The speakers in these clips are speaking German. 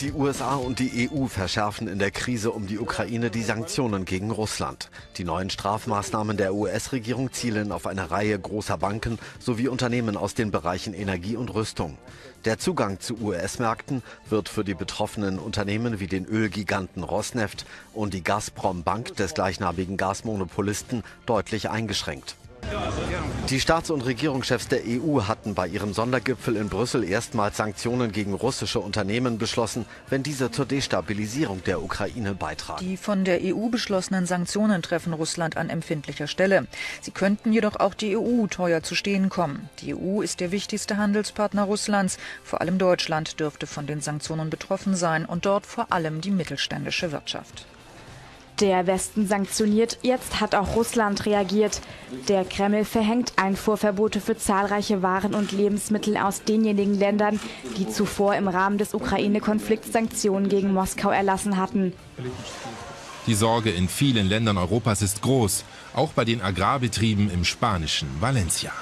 Die USA und die EU verschärfen in der Krise um die Ukraine die Sanktionen gegen Russland. Die neuen Strafmaßnahmen der US-Regierung zielen auf eine Reihe großer Banken sowie Unternehmen aus den Bereichen Energie und Rüstung. Der Zugang zu US-Märkten wird für die betroffenen Unternehmen wie den Ölgiganten Rosneft und die Gazprom Bank des gleichnamigen Gasmonopolisten deutlich eingeschränkt. Die Staats- und Regierungschefs der EU hatten bei ihrem Sondergipfel in Brüssel erstmals Sanktionen gegen russische Unternehmen beschlossen, wenn diese zur Destabilisierung der Ukraine beitragen. Die von der EU beschlossenen Sanktionen treffen Russland an empfindlicher Stelle. Sie könnten jedoch auch die EU teuer zu stehen kommen. Die EU ist der wichtigste Handelspartner Russlands. Vor allem Deutschland dürfte von den Sanktionen betroffen sein und dort vor allem die mittelständische Wirtschaft. Der Westen sanktioniert, jetzt hat auch Russland reagiert. Der Kreml verhängt Einfuhrverbote für zahlreiche Waren und Lebensmittel aus denjenigen Ländern, die zuvor im Rahmen des Ukraine-Konflikts Sanktionen gegen Moskau erlassen hatten. Die Sorge in vielen Ländern Europas ist groß, auch bei den Agrarbetrieben im spanischen Valencia.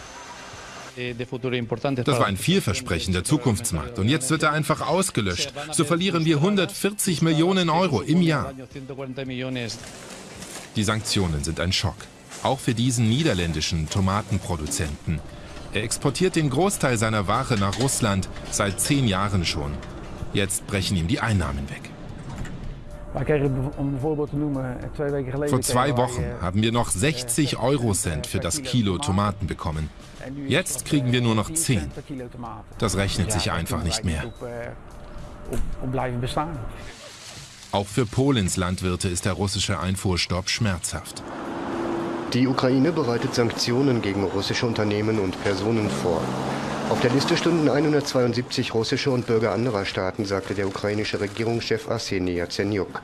Das war ein vielversprechender Zukunftsmarkt und jetzt wird er einfach ausgelöscht. So verlieren wir 140 Millionen Euro im Jahr. Die Sanktionen sind ein Schock, auch für diesen niederländischen Tomatenproduzenten. Er exportiert den Großteil seiner Ware nach Russland seit zehn Jahren schon. Jetzt brechen ihm die Einnahmen weg. Vor zwei Wochen haben wir noch 60 Eurocent für das Kilo Tomaten bekommen. Jetzt kriegen wir nur noch 10. Das rechnet sich einfach nicht mehr. Auch für Polens Landwirte ist der russische Einfuhrstopp schmerzhaft. Die Ukraine bereitet Sanktionen gegen russische Unternehmen und Personen vor. Auf der Liste stünden 172 russische und Bürger anderer Staaten, sagte der ukrainische Regierungschef Arseniy Yatsenyuk.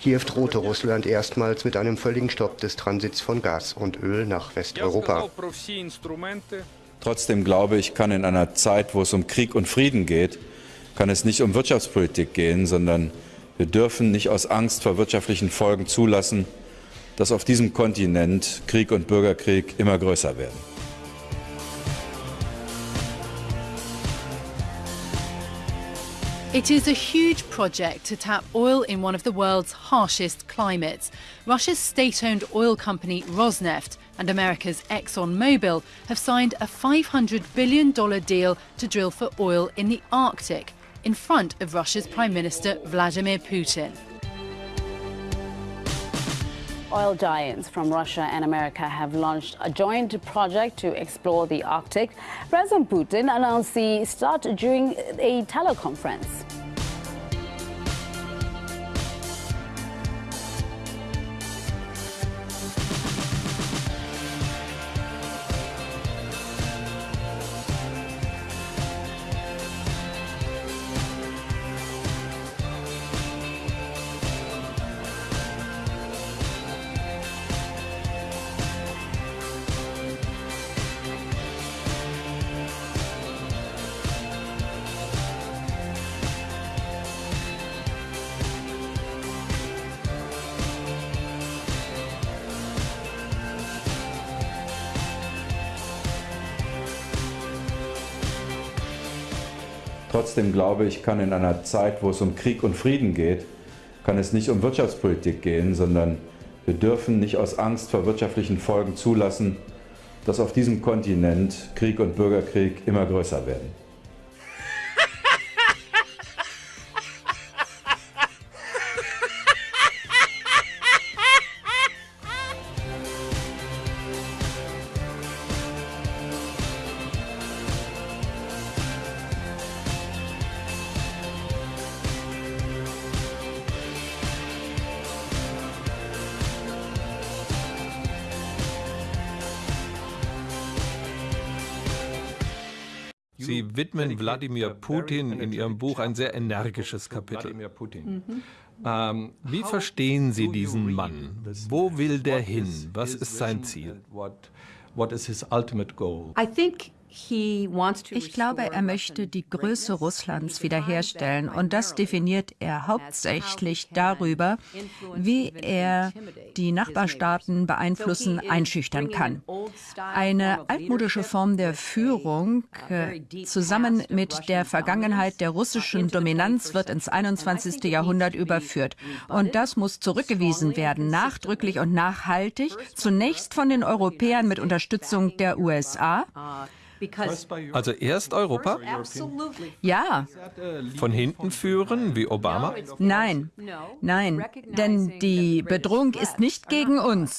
Kiew drohte Russland erstmals mit einem völligen Stopp des Transits von Gas und Öl nach Westeuropa. Trotzdem glaube ich, kann in einer Zeit, wo es um Krieg und Frieden geht, kann es nicht um Wirtschaftspolitik gehen, sondern wir dürfen nicht aus Angst vor wirtschaftlichen Folgen zulassen, dass auf diesem Kontinent Krieg und Bürgerkrieg immer größer werden. It is a huge project to tap oil in one of the world's harshest climates. Russia's state owned oil company Rosneft and America's ExxonMobil have signed a $500 billion deal to drill for oil in the Arctic in front of Russia's Prime Minister Vladimir Putin. Oil giants from Russia and America have launched a joint project to explore the Arctic. President Putin announced the start during a teleconference. Trotzdem glaube ich, kann in einer Zeit, wo es um Krieg und Frieden geht, kann es nicht um Wirtschaftspolitik gehen, sondern wir dürfen nicht aus Angst vor wirtschaftlichen Folgen zulassen, dass auf diesem Kontinent Krieg und Bürgerkrieg immer größer werden. Sie widmen Wladimir Putin in Ihrem Buch ein sehr energisches Kapitel. Mhm. Ähm, wie verstehen Sie diesen Mann? Wo will der hin? Was ist sein Ziel? I think Ich glaube, er möchte die Größe Russlands wiederherstellen und das definiert er hauptsächlich darüber, wie er die Nachbarstaaten beeinflussen, einschüchtern kann. Eine altmodische Form der Führung äh, zusammen mit der Vergangenheit der russischen Dominanz wird ins 21. Jahrhundert überführt. Und das muss zurückgewiesen werden, nachdrücklich und nachhaltig, zunächst von den Europäern mit Unterstützung der USA. Also erst Europa? Ja. Von hinten führen, wie Obama? Nein, nein, denn die Bedrohung ist nicht gegen uns,